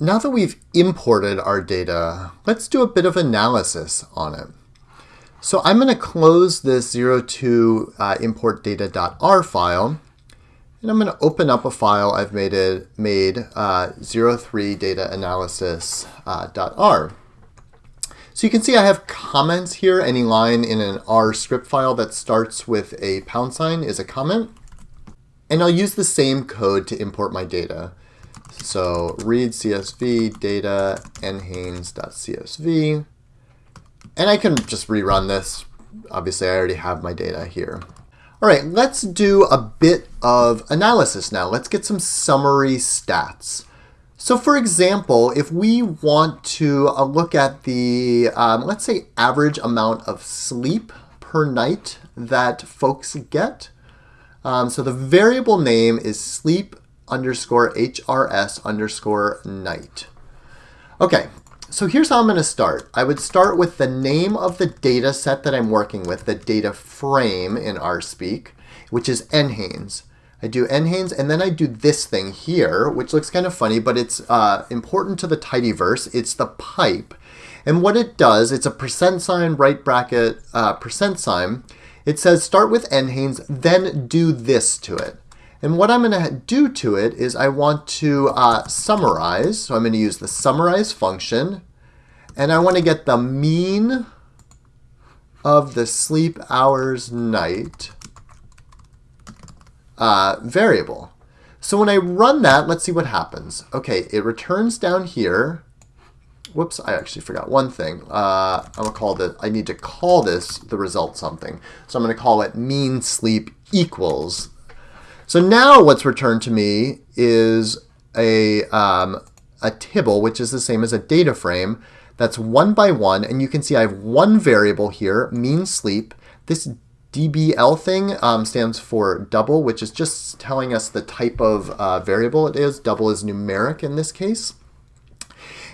now that we've imported our data, let's do a bit of analysis on it. So I'm going to close this 02 uh, import data.r file, and I'm going to open up a file I've made, it, made uh, 03 data analysis.r. Uh, so you can see I have comments here. Any line in an R script file that starts with a pound sign is a comment. And I'll use the same code to import my data. So read CSV data nhanes.csv. And I can just rerun this. Obviously, I already have my data here. All right, let's do a bit of analysis now. Let's get some summary stats. So for example, if we want to uh, look at the, um, let's say, average amount of sleep per night that folks get, um, so the variable name is sleep underscore HRS underscore night. Okay, so here's how I'm going to start. I would start with the name of the data set that I'm working with, the data frame in RSpeak, which is NHANES. I do NHANES, and then I do this thing here, which looks kind of funny, but it's uh, important to the tidyverse. It's the pipe. And what it does, it's a percent sign, right bracket, uh, percent sign. It says start with NHANES, then do this to it. And what I'm going to do to it is I want to uh, summarize. So I'm going to use the summarize function. And I want to get the mean of the sleep hours night uh, variable. So when I run that, let's see what happens. Okay, it returns down here. Whoops, I actually forgot one thing. Uh, I'm gonna call this, I need to call this the result something. So I'm gonna call it mean sleep equals so now what's returned to me is a, um, a tibble, which is the same as a data frame. That's one by one, and you can see I have one variable here, mean sleep. This DBL thing um, stands for double, which is just telling us the type of uh, variable it is. Double is numeric in this case.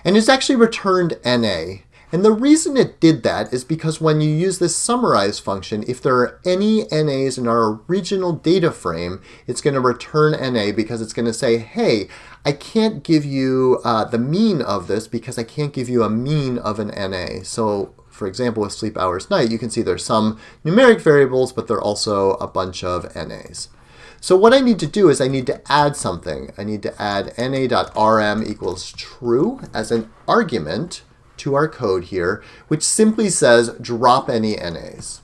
And it's actually returned NA. And the reason it did that is because when you use this summarize function, if there are any NAs in our original data frame, it's going to return NA because it's going to say, hey, I can't give you uh, the mean of this because I can't give you a mean of an NA. So for example, with sleep hours night, you can see there's some numeric variables, but there are also a bunch of NAs. So what I need to do is I need to add something. I need to add na.rm equals true as an argument to our code here, which simply says drop any NAs.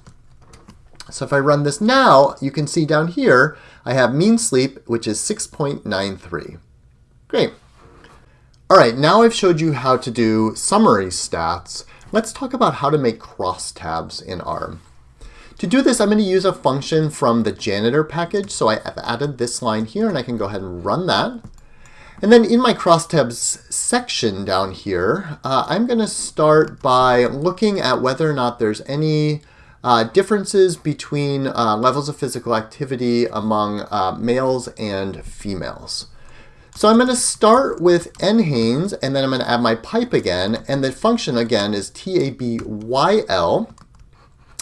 So if I run this now, you can see down here, I have mean sleep, which is 6.93. Great. All right, now I've showed you how to do summary stats. Let's talk about how to make crosstabs in R. To do this, I'm going to use a function from the janitor package. So I have added this line here, and I can go ahead and run that. And then in my crosstabs section down here, uh, I'm going to start by looking at whether or not there's any uh, differences between uh, levels of physical activity among uh, males and females. So I'm going to start with NHANES, and then I'm going to add my pipe again, and the function again is TABYL.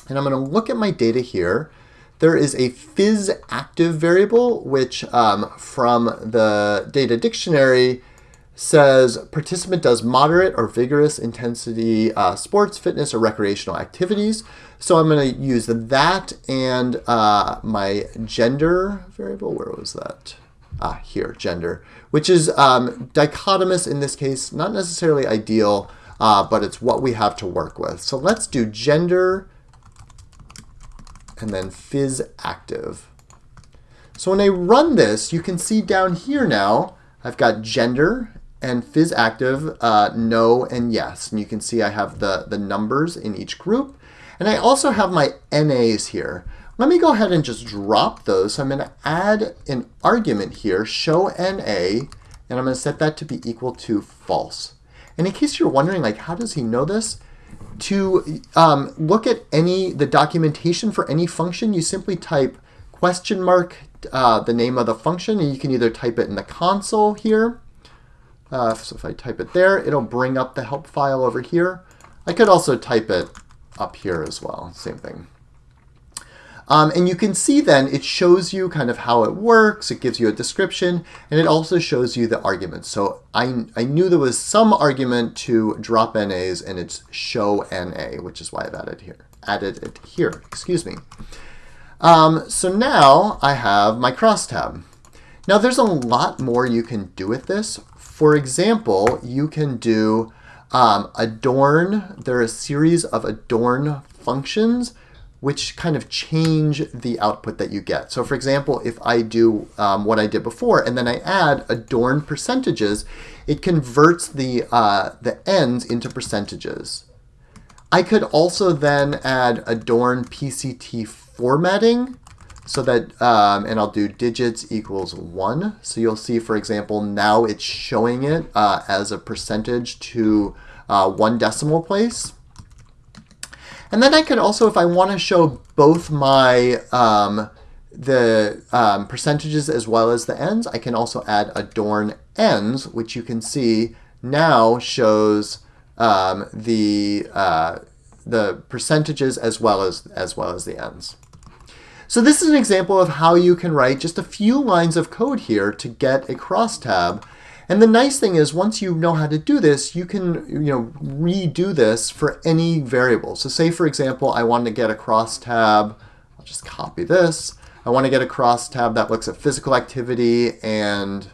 And I'm going to look at my data here, there is a phys active variable, which um, from the data dictionary says participant does moderate or vigorous intensity uh, sports, fitness, or recreational activities. So I'm going to use that and uh, my gender variable. Where was that? Ah, here, gender, which is um, dichotomous in this case, not necessarily ideal, uh, but it's what we have to work with. So let's do gender and then phys active. So when I run this, you can see down here now, I've got gender and phys active, uh, no and yes. And you can see I have the, the numbers in each group. And I also have my NAs here. Let me go ahead and just drop those. So I'm going to add an argument here, show NA, and I'm going to set that to be equal to false. And in case you're wondering, like, how does he know this? To um, look at any the documentation for any function, you simply type question mark uh, the name of the function, and you can either type it in the console here. Uh, so if I type it there, it'll bring up the help file over here. I could also type it up here as well, same thing. Um, and you can see then it shows you kind of how it works, it gives you a description, and it also shows you the arguments. So I, I knew there was some argument to drop NAs and it's show NA, which is why I've added here, added it here, excuse me. Um, so now I have my crosstab. Now there's a lot more you can do with this. For example, you can do um, adorn. There are a series of adorn functions which kind of change the output that you get. So for example, if I do um, what I did before and then I add adorn percentages, it converts the, uh, the ends into percentages. I could also then add adorn PCT formatting so that, um, and I'll do digits equals one. So you'll see, for example, now it's showing it uh, as a percentage to uh, one decimal place. And then I could also, if I want to show both my um, the um, percentages as well as the ends, I can also add adorn ns, which you can see now shows um, the uh, the percentages as well as as well as the ends. So this is an example of how you can write just a few lines of code here to get a crosstab and the nice thing is once you know how to do this, you can you know redo this for any variable. So say for example, I want to get a crosstab, I'll just copy this. I want to get a crosstab that looks at physical activity and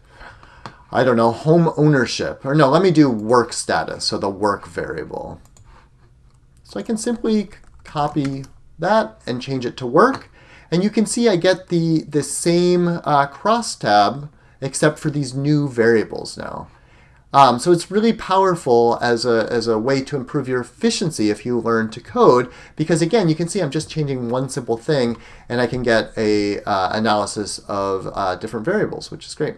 I don't know, home ownership. Or no, let me do work status, so the work variable. So I can simply copy that and change it to work. And you can see I get the, the same uh, crosstab except for these new variables now. Um, so it's really powerful as a, as a way to improve your efficiency if you learn to code, because again, you can see I'm just changing one simple thing and I can get a uh, analysis of uh, different variables, which is great.